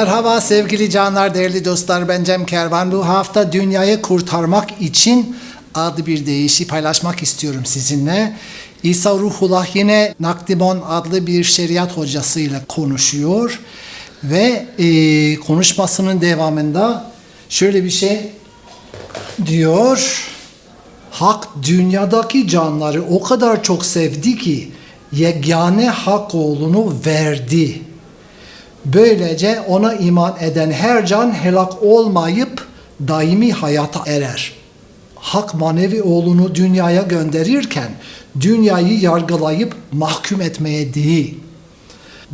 Merhaba sevgili canlar, değerli dostlar. Ben Cem Kervan. Bu hafta dünyayı kurtarmak için adlı bir deyişi paylaşmak istiyorum sizinle. İsa Ruhullah yine Nakdimon adlı bir şeriat hocasıyla konuşuyor. Ve e, konuşmasının devamında şöyle bir şey diyor. Hak dünyadaki canları o kadar çok sevdi ki yegane hak oğlunu verdi. Böylece ona iman eden her can helak olmayıp daimi hayata erer. Hak manevi oğlunu dünyaya gönderirken dünyayı yargılayıp mahkum etmeye değil,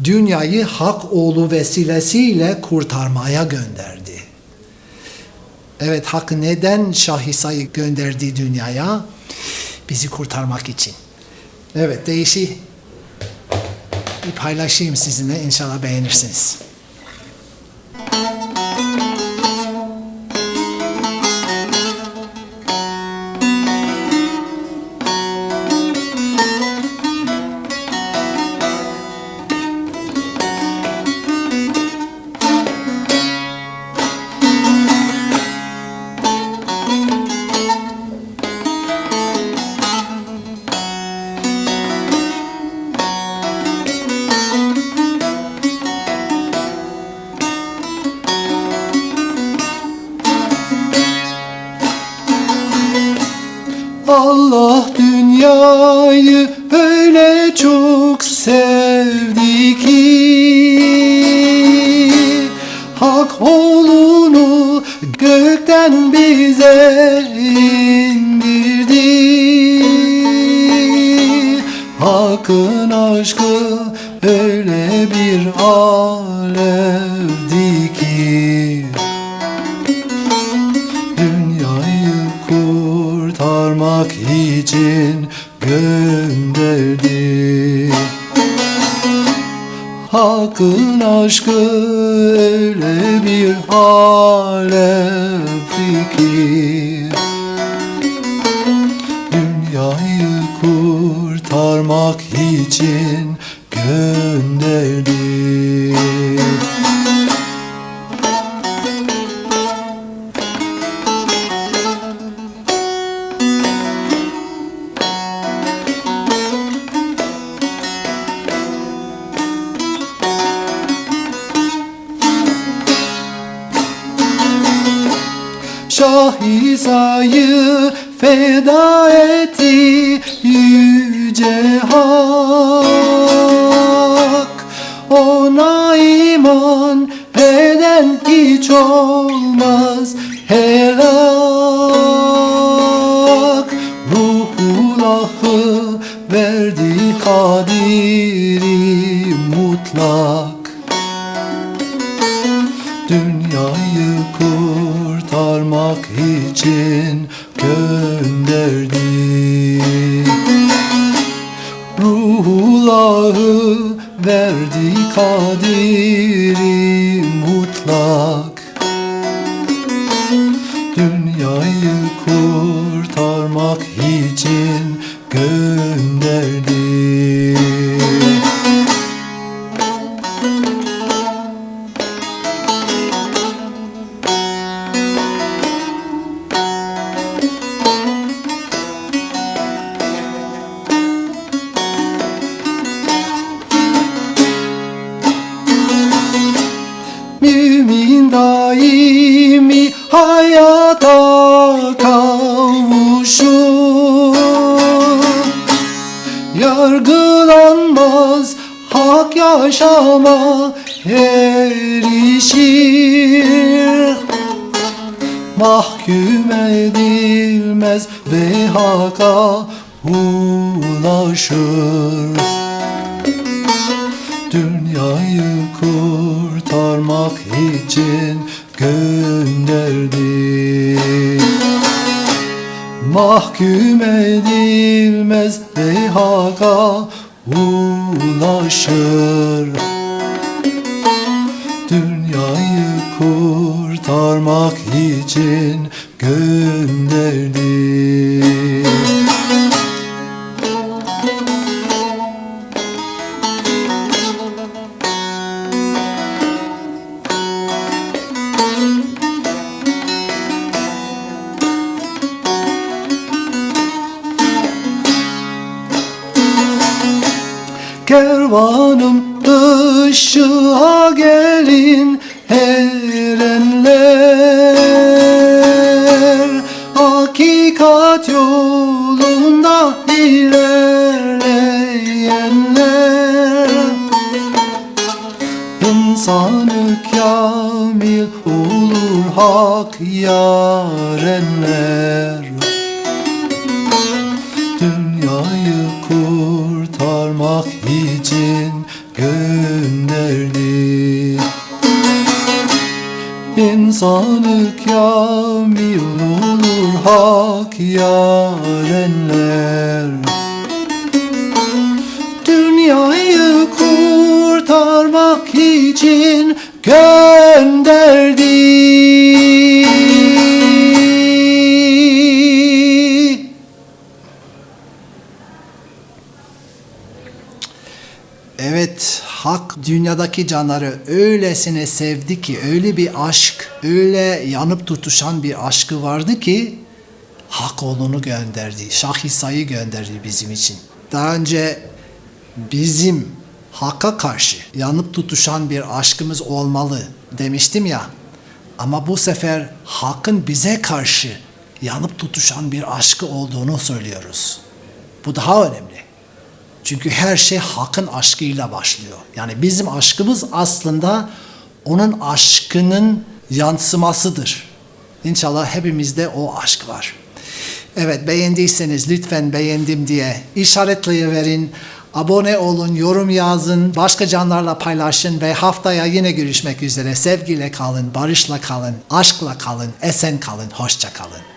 dünyayı hak oğlu vesilesiyle kurtarmaya gönderdi. Evet hak neden Şah İsa'yı gönderdi dünyaya? Bizi kurtarmak için. Evet değişi bir paylaşayım sizinle inşallah beğenirsiniz. Allah dünyayı öyle çok sevdi ki Hak oğlunu gökten bize indirdi. Hakkın aşkı öyle bir alevdi aşkı öyle bir alevdi ki dünyayı kurtarmak için gönderdi. Şah İsa'yı feda etti yüce hak. Ona iman eden hiç olmaz helak. Ruhullah'ı verdi kadiri mutlak kurtarmak için gönderdi. Ruhullah'ı verdi kadiri mutlak. Dünyayı kurtarmak için gönderdi. Yaşama erişir Mahkum edilmez ve haka ulaşır dünyayı kurtarmak için gönderdi. Mahkum edilmez ve haka ulaşır. Dünyayı kurtarmak için gönderdi. İnsanı kamil olur hak yarenler. Dünyayı kurtarmak için gönderdi. İnsanı kamil olur hak yarenler. Dünyayı kurtarmak için gönderdi. Evet, hak dünyadaki canları öylesine sevdi ki, öyle bir aşk, öyle yanıp tutuşan bir aşkı vardı ki, hak oğlunu gönderdi, Şah İsa'yı gönderdi bizim için. Daha önce bizim hakka karşı yanıp tutuşan bir aşkımız olmalı demiştim ya. Ama bu sefer hakkın bize karşı yanıp tutuşan bir aşkı olduğunu söylüyoruz. Bu daha önemli. Çünkü her şey hakkın aşkıyla başlıyor. Yani bizim aşkımız aslında onun aşkının yansımasıdır. İnşallah hepimizde o aşk var. Evet beğendiyseniz lütfen beğendim diye işaretleyiverin. Abone olun, yorum yazın, başka canlarla paylaşın ve haftaya yine görüşmek üzere. Sevgiyle kalın, barışla kalın, aşkla kalın, esen kalın, hoşça kalın.